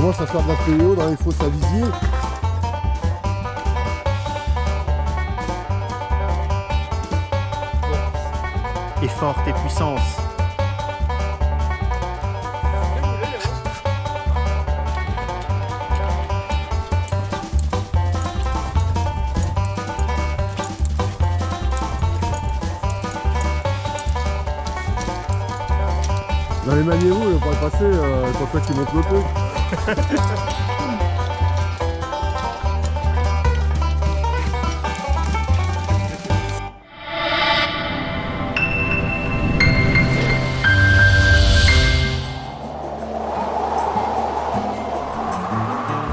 Commence à faire de la PO dans les fosses à. Et forte et puissance. Dans les maniérous, il pourrait passer, euh, pour toi qui monte le.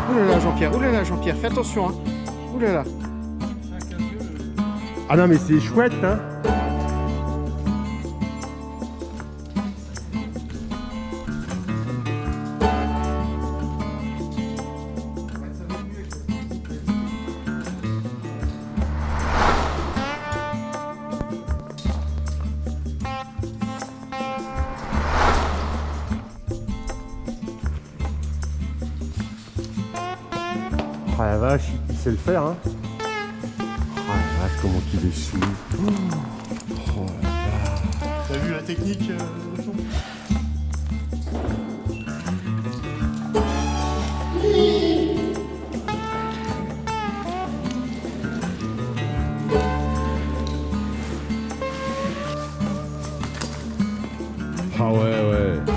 Oulala Jean-Pierre, oulala Jean-Pierre, fais attention hein. Oulala. Ah non mais c'est chouette hein Ah la vache, il sait le faire hein. Ah la vache, comment il est sous. Oh la vache T'as vu la technique euh, Ah ouais ouais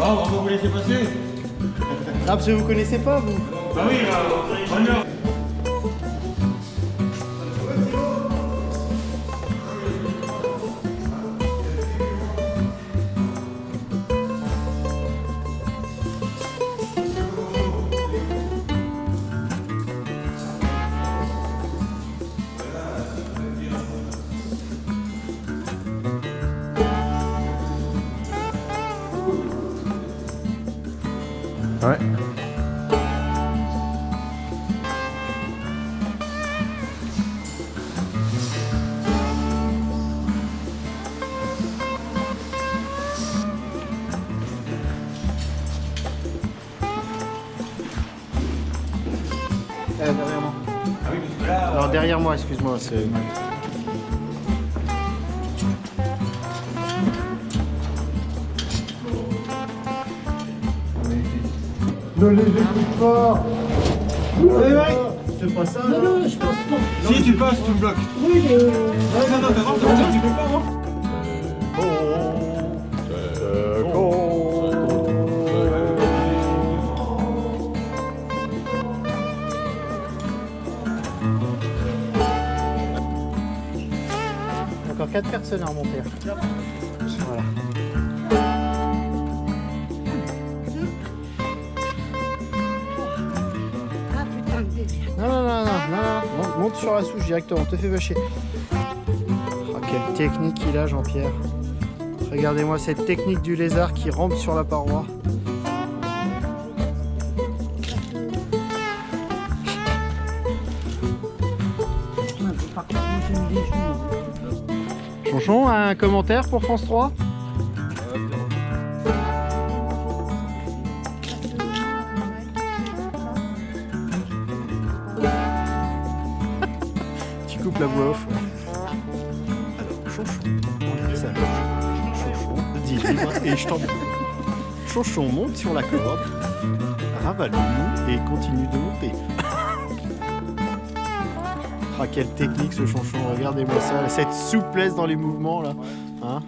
Ah, on vous laisser passer Ah parce que vous connaissez pas vous. Bah oui, honneur Ouais Euh, derrière moi. Ah oui, parce que là... Alors derrière moi, excuse-moi, c'est... Ne les écoute pas C'est pas ça Non, non, je pense pas. Si tu passes, tu me bloques. Oui, euh, Non, non, non, non, non, tu peux pas, non Encore 4 personnes à remonter. Monte, sur la souche directement, te fais vacher. Oh, quelle technique il a, Jean-Pierre. Regardez-moi cette technique du lézard qui rampe sur la paroi. Chonchon, un commentaire pour France 3 La voix off. Alors, Chonchon, on ça. Chonchon, dis libre et je t'en Chonchon monte sur la corde, ravale-nous et continue de monter. Ah, quelle technique ce Chonchon, regardez-moi ça, cette souplesse dans les mouvements là. Hein